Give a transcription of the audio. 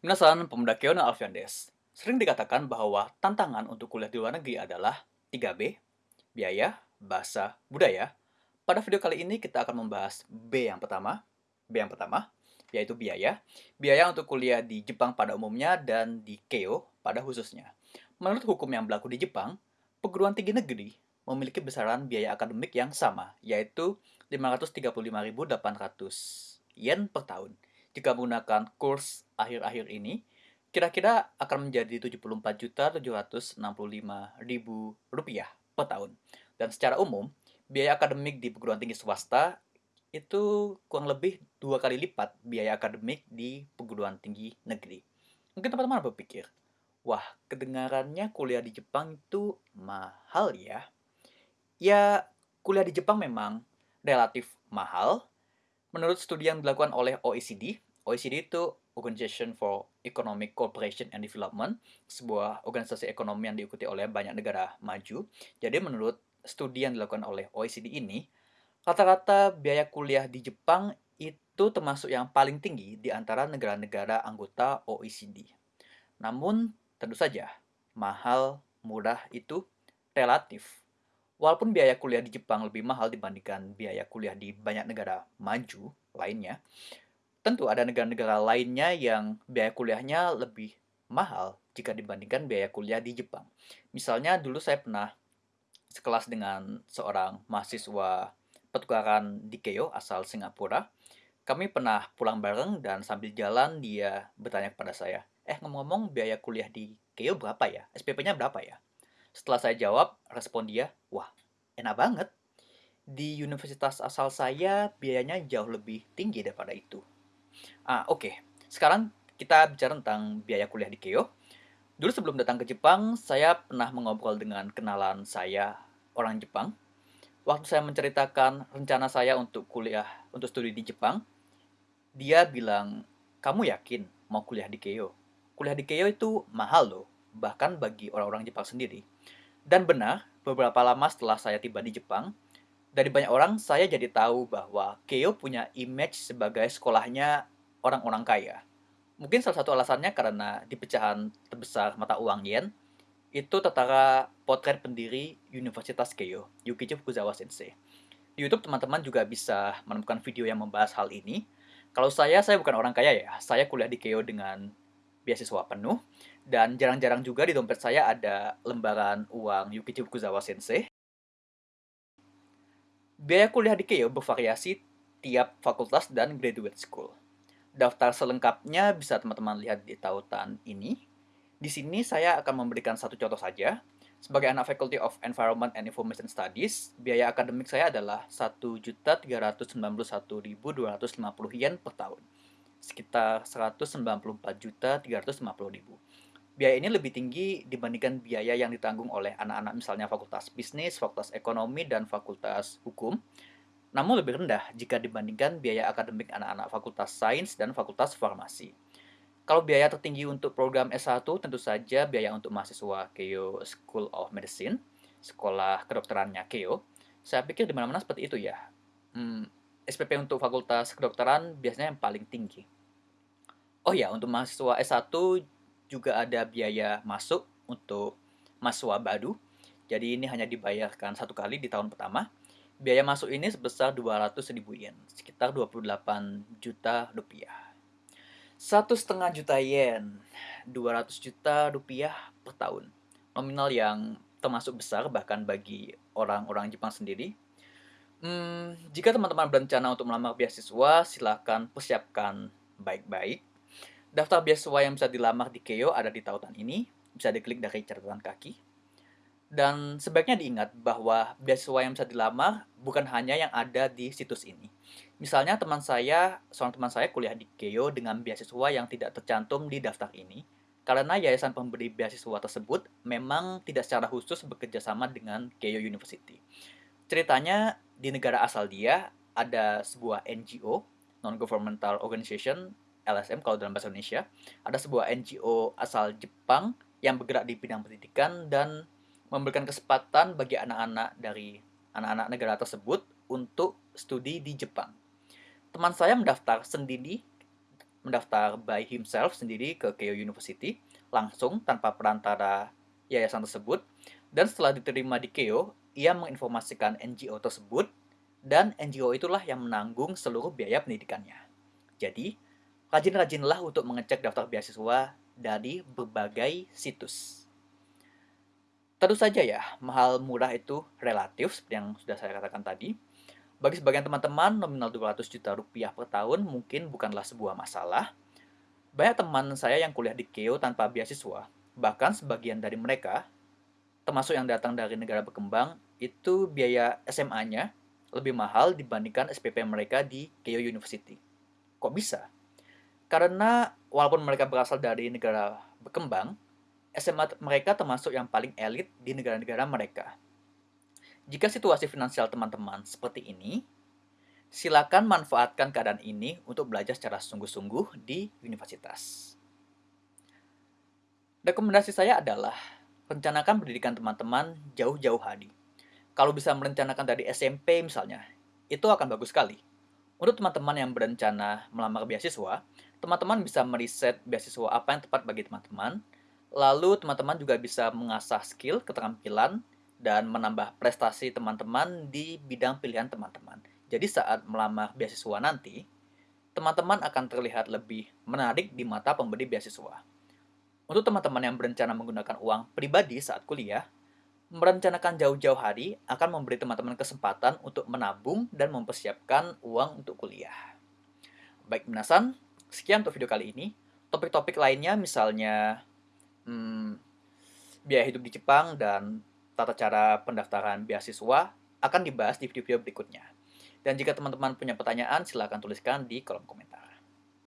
Minasan, pemuda Keona Alfian Des. Sering dikatakan bahwa tantangan untuk kuliah di luar negeri adalah 3B, biaya, bahasa, budaya. Pada video kali ini kita akan membahas B yang pertama, B yang pertama, yaitu biaya. Biaya untuk kuliah di Jepang pada umumnya dan di Keio pada khususnya. Menurut hukum yang berlaku di Jepang, perguruan tinggi negeri memiliki besaran biaya akademik yang sama, yaitu 535.800 yen per tahun jika menggunakan kurs akhir-akhir ini, kira-kira akan menjadi Rp74.765.000 per tahun. Dan secara umum, biaya akademik di perguruan tinggi swasta itu kurang lebih dua kali lipat biaya akademik di perguruan tinggi negeri. Mungkin teman-teman berpikir, wah kedengarannya kuliah di Jepang itu mahal ya. Ya, kuliah di Jepang memang relatif mahal, Menurut studi yang dilakukan oleh OECD, OECD itu Organization for Economic Cooperation and Development, sebuah organisasi ekonomi yang diikuti oleh banyak negara maju. Jadi menurut studi yang dilakukan oleh OECD ini, rata-rata biaya kuliah di Jepang itu termasuk yang paling tinggi di antara negara-negara anggota OECD. Namun, tentu saja, mahal, murah itu relatif Walaupun biaya kuliah di Jepang lebih mahal dibandingkan biaya kuliah di banyak negara maju lainnya, tentu ada negara-negara lainnya yang biaya kuliahnya lebih mahal jika dibandingkan biaya kuliah di Jepang. Misalnya dulu saya pernah sekelas dengan seorang mahasiswa petukaran di Keio asal Singapura. Kami pernah pulang bareng dan sambil jalan dia bertanya kepada saya, eh ngomong-ngomong biaya kuliah di Keio berapa ya? SPP-nya berapa ya? Setelah saya jawab, respon dia, wah enak banget. Di universitas asal saya biayanya jauh lebih tinggi daripada itu. Ah, oke. Okay. Sekarang kita bicara tentang biaya kuliah di Keio. Dulu sebelum datang ke Jepang, saya pernah mengobrol dengan kenalan saya orang Jepang. Waktu saya menceritakan rencana saya untuk kuliah, untuk studi di Jepang, dia bilang, kamu yakin mau kuliah di Keio? Kuliah di Keio itu mahal loh, bahkan bagi orang-orang Jepang sendiri. Dan benar, beberapa lama setelah saya tiba di Jepang, dari banyak orang saya jadi tahu bahwa Keio punya image sebagai sekolahnya orang-orang kaya. Mungkin salah satu alasannya karena di pecahan terbesar mata uang yen, itu tertara potret pendiri Universitas Keio, Yukichi Fukuzawa Sensei. Di YouTube teman-teman juga bisa menemukan video yang membahas hal ini. Kalau saya, saya bukan orang kaya ya. Saya kuliah di Keio dengan beasiswa penuh. Dan jarang-jarang juga di dompet saya ada lembaran uang Yukichi Fukuzawa Sensei. Biaya kuliah di Keio bervariasi tiap fakultas dan graduate school. Daftar selengkapnya bisa teman-teman lihat di tautan ini. Di sini saya akan memberikan satu contoh saja. Sebagai anak Faculty of Environment and Information Studies, biaya akademik saya adalah 1.391.250 yen per tahun sekitar 194.350.000. Biaya ini lebih tinggi dibandingkan biaya yang ditanggung oleh anak-anak misalnya fakultas bisnis, fakultas ekonomi, dan fakultas hukum. Namun lebih rendah jika dibandingkan biaya akademik anak-anak fakultas sains dan fakultas farmasi. Kalau biaya tertinggi untuk program S1 tentu saja biaya untuk mahasiswa Keio School of Medicine, sekolah kedokterannya Keio. Saya pikir di mana-mana seperti itu ya. Hmm, SPP untuk fakultas kedokteran biasanya yang paling tinggi. Oh ya, untuk mahasiswa S1 juga ada biaya masuk untuk mahasiswa baru. Jadi ini hanya dibayarkan satu kali di tahun pertama. Biaya masuk ini sebesar 200 ribu yen, sekitar 28 juta rupiah. Satu setengah juta yen, 200 juta rupiah per tahun. Nominal yang termasuk besar bahkan bagi orang-orang Jepang sendiri Hmm, jika teman-teman berencana untuk melamar beasiswa, silakan persiapkan baik-baik. Daftar beasiswa yang bisa dilamar di Keio ada di tautan ini, bisa diklik dari catatan kaki. Dan sebaiknya diingat bahwa beasiswa yang bisa dilamar bukan hanya yang ada di situs ini. Misalnya teman saya, seorang teman saya kuliah di Keio dengan beasiswa yang tidak tercantum di daftar ini, karena yayasan pemberi beasiswa tersebut memang tidak secara khusus bekerja sama dengan Keio University. Ceritanya di negara asal dia ada sebuah NGO, non-governmental organization, LSM kalau dalam bahasa Indonesia, ada sebuah NGO asal Jepang yang bergerak di bidang pendidikan dan memberikan kesempatan bagi anak-anak dari anak-anak negara tersebut untuk studi di Jepang. Teman saya mendaftar sendiri mendaftar by himself sendiri ke Keio University langsung tanpa perantara yayasan tersebut dan setelah diterima di Keio, ia menginformasikan NGO tersebut dan NGO itulah yang menanggung seluruh biaya pendidikannya. Jadi, rajin-rajinlah untuk mengecek daftar beasiswa dari berbagai situs. Tentu saja ya, mahal murah itu relatif seperti yang sudah saya katakan tadi. Bagi sebagian teman-teman, nominal 200 juta rupiah per tahun mungkin bukanlah sebuah masalah. Banyak teman saya yang kuliah di KEO tanpa beasiswa, bahkan sebagian dari mereka, termasuk yang datang dari negara berkembang, itu biaya SMA-nya lebih mahal dibandingkan SPP mereka di KEO University. Kok bisa? Karena walaupun mereka berasal dari negara berkembang, SMA mereka termasuk yang paling elit di negara-negara mereka. Jika situasi finansial teman-teman seperti ini, silakan manfaatkan keadaan ini untuk belajar secara sungguh-sungguh di universitas. Rekomendasi saya adalah rencanakan pendidikan teman-teman jauh-jauh hari. Kalau bisa merencanakan dari SMP misalnya, itu akan bagus sekali. Untuk teman-teman yang berencana melamar beasiswa, teman-teman bisa meriset beasiswa apa yang tepat bagi teman-teman, Lalu teman-teman juga bisa mengasah skill, keterampilan, dan menambah prestasi teman-teman di bidang pilihan teman-teman. Jadi saat melamar beasiswa nanti, teman-teman akan terlihat lebih menarik di mata pemberi beasiswa. Untuk teman-teman yang berencana menggunakan uang pribadi saat kuliah, merencanakan jauh-jauh hari akan memberi teman-teman kesempatan untuk menabung dan mempersiapkan uang untuk kuliah. Baik, minasan, sekian untuk video kali ini. Topik-topik lainnya misalnya hmm, biaya hidup di Jepang dan tata cara pendaftaran beasiswa akan dibahas di video-video berikutnya. Dan jika teman-teman punya pertanyaan, silahkan tuliskan di kolom komentar.